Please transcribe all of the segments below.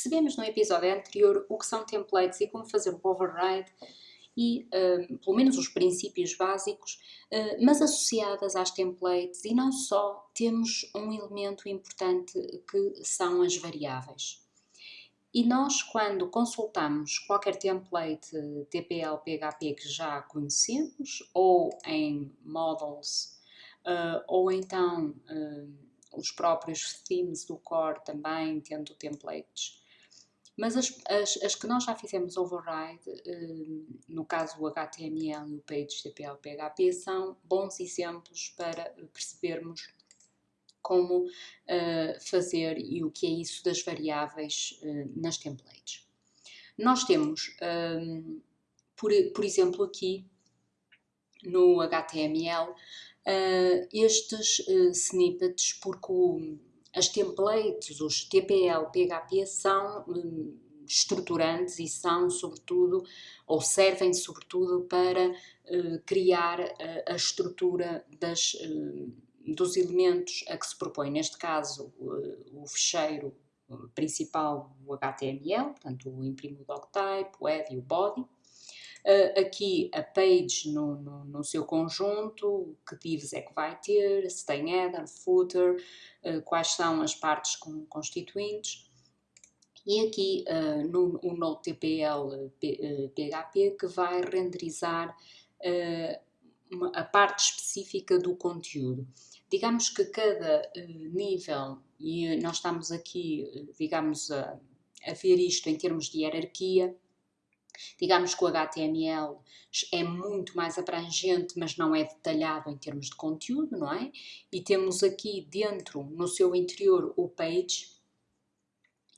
Percebemos no episódio anterior o que são templates e como fazer o override e, uh, pelo menos, os princípios básicos, uh, mas associadas às templates e não só, temos um elemento importante que são as variáveis. E nós, quando consultamos qualquer template TPL PHP que já conhecemos, ou em models, uh, ou então uh, os próprios themes do core também tendo templates, mas as, as, as, que nós já fizemos override, uh, no caso o HTML e o Page TPL PHP, são bons exemplos para percebermos como uh, fazer e o que é isso das variáveis uh, nas templates. Nós temos, um, ehm, por, por exemplo, aqui no HTML, uh, estes snippets, porque o, as templates, os TPL, PHP, são um, estruturantes e são, sobretudo, ou servem, sobretudo, para criar a estrutura das dos elementos a que se propõe, neste caso, o, fecheiro principal, o HTML, portanto, o imprimo o doctype, o head e o body. Uh, aqui a page no, no, no, seu conjunto, que divs é que vai ter, se tem header, footer, uh, quais são as partes com, constituintes. E aqui uh, no, o NodeTPL PHP que vai renderizar uma, a parte específica do conteúdo. Digamos que cada nível, e nós estamos aqui, digamos, a, a ver isto em termos de hierarquia, Digamos que o HTML é muito mais abrangente, mas não é detalhado em termos de conteúdo, não é? E temos aqui dentro, no seu interior, o page,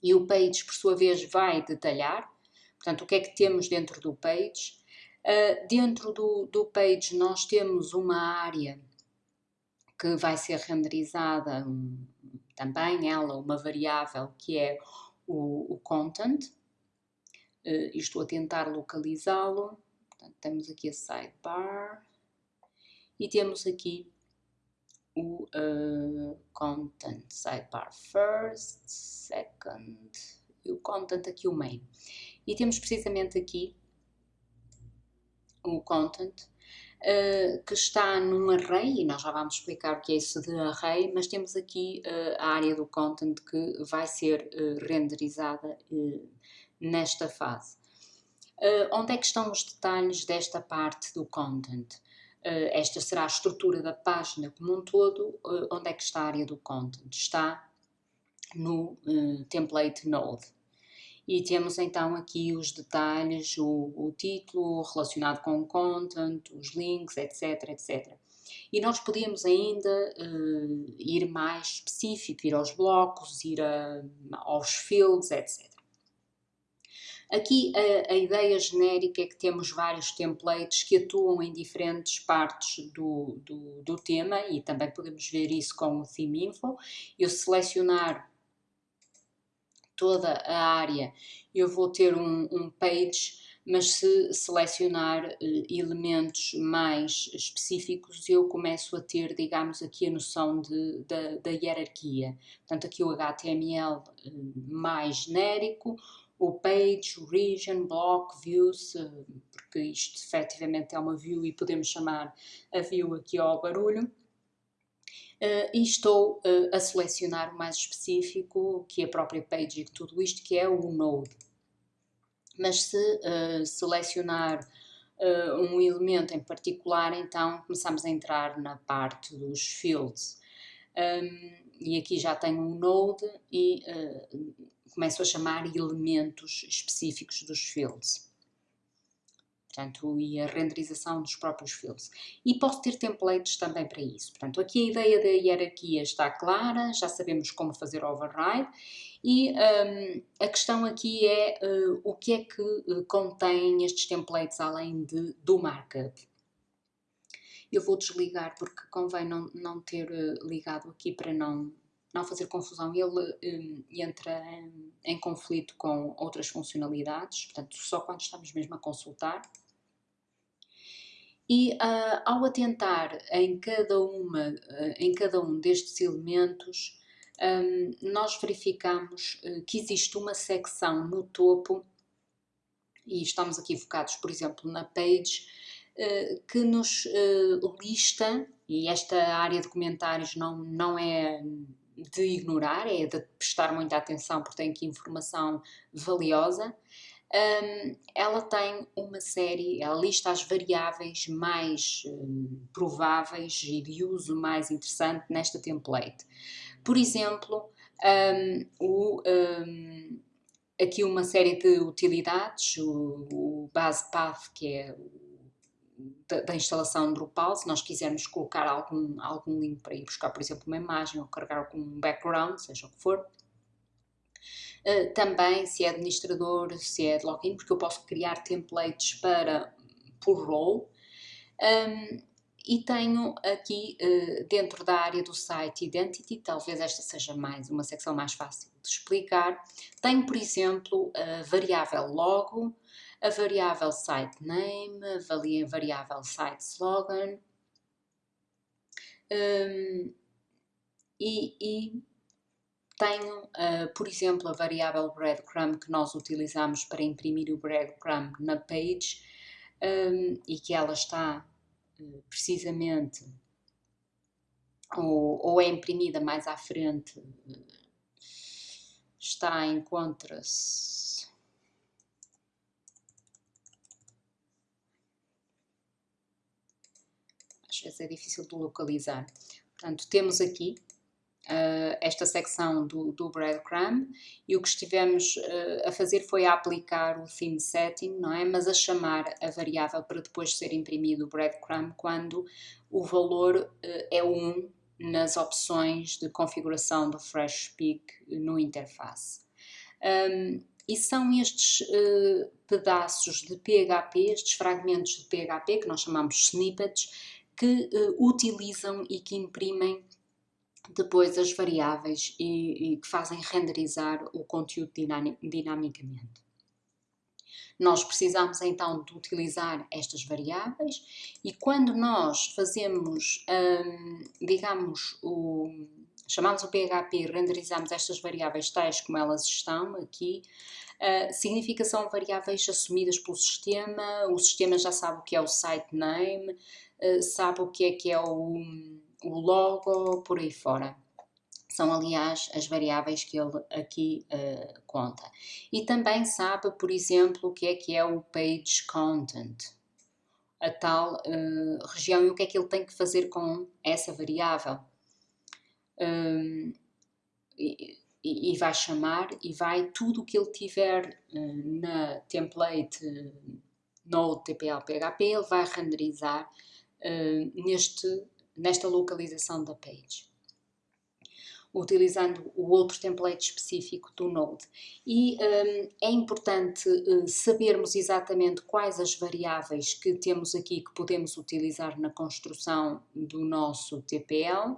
e o page, por sua vez, vai detalhar. Portanto, o que é que temos dentro do page? Uh, dentro do, do page nós temos uma área que vai ser renderizada um, também ela, uma variável que é o, o content. Uh, estou a tentar localizá-lo. temos aqui a sidebar e temos aqui o uh, content sidebar first, second e o content aqui o main. E temos precisamente aqui o content, uh, que está num array, e nós já vamos explicar o que é isso de array, mas temos aqui uh, a área do content que vai ser renderizada nesta fase. onde é que estão os detalhes desta parte do content? esta será a estrutura da página como um todo. onde é que está a área do content? Está no template node. E temos então aqui os detalhes, o, o título relacionado com o content, os links, etc, etc. E nós podíamos ainda uh, ir mais específico, ir aos blocos, ir a, aos fields, etc. Aqui a, a, ideia genérica é que temos vários templates que atuam em diferentes partes do, do, do tema e também podemos ver isso com o Theme Info. Eu selecionar toda a área, eu vou ter um, um page, mas se selecionar uh, elementos mais específicos, eu começo a ter, digamos, aqui a noção de, da, da hierarquia. Portanto, aqui o HTML eh, mais genérico, o page, region, block, views, uh, porque isto efetivamente é uma view e podemos chamar a view aqui ao barulho uh, e estou uh, a selecionar o mais específico, que é a própria page e tudo isto, que é o Node. Mas se uh, selecionar um elemento em particular, então começamos a entrar na parte dos fields. Um, e aqui já tenho um node e começo a chamar elementos específicos dos fields portanto, e a renderização dos próprios fields. E posso ter templates também para isso. Portanto, aqui a ideia da hierarquia está clara, já sabemos como fazer override e um, a questão aqui é uh, o que é que uh, contém estes templates além de, do markup. Eu vou desligar porque convém não, não ter uh, ligado aqui para não, não fazer confusão. Ele um, entra em, em conflito com outras funcionalidades, portanto, só quando estamos mesmo a consultar. E uh, ao atentar em cada, uma, uh, em cada um destes elementos, um, nós verificamos uh, que existe uma secção no topo, e estamos aqui focados, por exemplo, na page, uh, que nos lista, e esta área de comentários não, não é de ignorar, é de prestar muita atenção porque tem aqui informação valiosa. Um, ela tem uma série, ela lista as variáveis mais um, prováveis e de uso mais interessante nesta template. Por exemplo, um, o, aqui uma série de utilidades, o, o base path, que é da, da, instalação Drupal, se nós quisermos colocar algum, algum link para ir buscar, por exemplo, uma imagem ou carregar algum background, seja o que for. Uh, também se é administrador, se é de login, porque eu posso criar templates para por role. Um, e tenho aqui uh, dentro da área do site Identity, talvez esta seja mais uma secção mais fácil de explicar, tenho por exemplo a variável logo, a variável site name, a variável site slogan um, e, e, tenho, uh, por exemplo, a variável breadcrumb que nós utilizamos para imprimir o breadcrumb na page um, e que ela está uh, precisamente ou, ou, é imprimida mais à frente, uh, está, encontra-se vezes é difícil de localizar. Portanto, temos aqui uh, esta secção do, do breadcrumb e o que estivemos uh, a fazer foi a aplicar o theme setting, não é? Mas a chamar a variável para depois ser imprimido o breadcrumb quando o valor uh, é 1 nas opções de configuração do FreshSpeak no interface. Um, e são estes uh, pedaços de PHP, estes fragmentos de PHP, que nós chamamos snippets, que uh, utilizam e que imprimem depois as variáveis e, e que fazem renderizar o conteúdo dinamicamente. Nós precisamos então de utilizar estas variáveis e quando nós fazemos, hum, digamos, o, chamamos o PHP e renderizamos estas variáveis tais como elas estão aqui, uh, significa são variáveis assumidas pelo sistema, o sistema já sabe o que é o site name, uh, sabe o que é que é o, o logo, por aí fora. São, aliás, as variáveis que ele aqui uh, conta. E também sabe, por exemplo, o que é que é o page content, a tal uh, região e o que é que ele tem que fazer com essa variável. Um, e, e, vai chamar e vai tudo o que ele tiver uh, na template uh, Node TPL PHP, ele vai renderizar uh, neste, nesta localização da page utilizando o outro template específico do Node. E um, é importante uh, sabermos exatamente quais as variáveis que temos aqui que podemos utilizar na construção do nosso TPL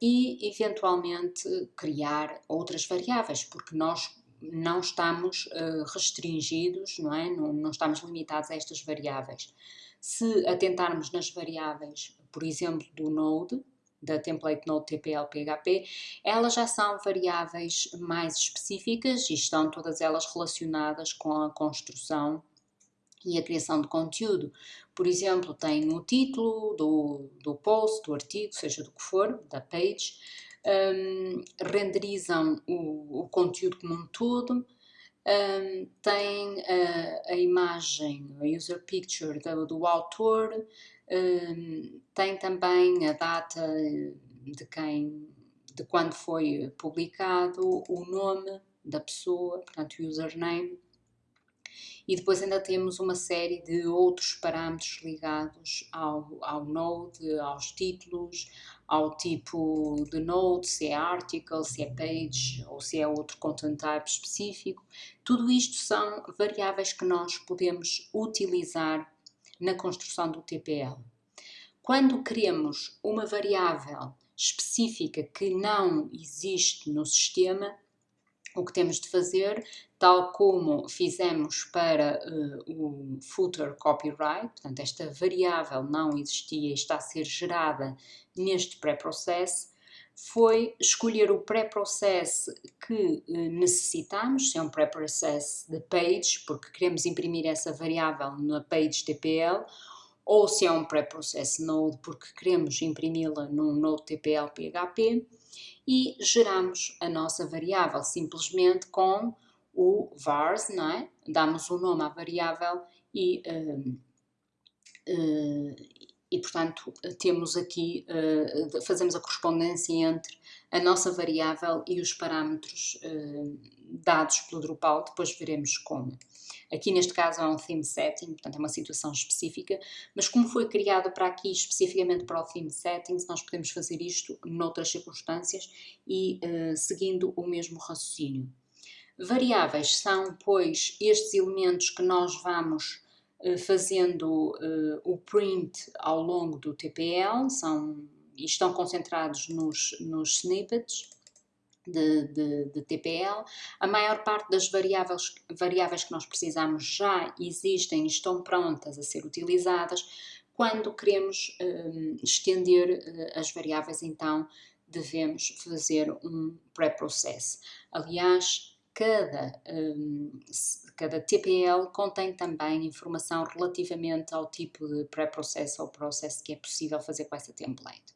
e, eventualmente, criar outras variáveis, porque nós não estamos uh, restringidos, não é? Não, não, estamos limitados a estas variáveis. Se atentarmos nas variáveis, por exemplo, do Node, da template Node TPL PHP, elas já são variáveis mais específicas e estão todas elas relacionadas com a construção e a criação de conteúdo. Por exemplo, tem o título do, do post, do artigo, seja do que for, da page, um, renderizam o, o, conteúdo como um todo, um, tem a, imagem, a user picture do, do autor, um, tem também a data de quem, de quando foi publicado, o nome da pessoa, portanto, username, e depois ainda temos uma série de outros parâmetros ligados ao, ao Node, aos títulos, ao tipo de Node, se é article, se é page ou se é outro content type específico. Tudo isto são variáveis que nós podemos utilizar na construção do TPL. Quando queremos uma variável específica que não existe no sistema, o que temos de fazer, tal como fizemos para uh, o footer copyright, portanto esta variável não existia e está a ser gerada neste pré-processo, foi escolher o pré-process que eh, necessitamos, se é um pré-process de page, porque queremos imprimir essa variável na page TPL, ou se é um pré-process node, porque queremos imprimi-la num node TPL PHP, e geramos a nossa variável simplesmente com o vars, não é? Damos o um nome à variável e, uh, uh, e portanto, temos aqui, uh, fazemos a correspondência entre a nossa variável e os parâmetros dados pelo Drupal, depois veremos como. Aqui neste caso é um theme setting, portanto é uma situação específica, mas como foi criado para aqui especificamente para o theme settings, nós podemos fazer isto noutras circunstâncias e seguindo o mesmo raciocínio. Variáveis são, pois, estes elementos que nós vamos uh, fazendo uh, o print ao longo do TPL, são, estão concentrados nos, nos snippets, de, de, de, TPL. A maior parte das variáveis, variáveis que nós precisamos já existem e estão prontas a ser utilizadas. Quando queremos um, estender uh, as variáveis, então devemos fazer um pré-process. Aliás, cada, um, cada TPL contém também informação relativamente ao tipo de pré-process ou processo que é possível fazer com essa template.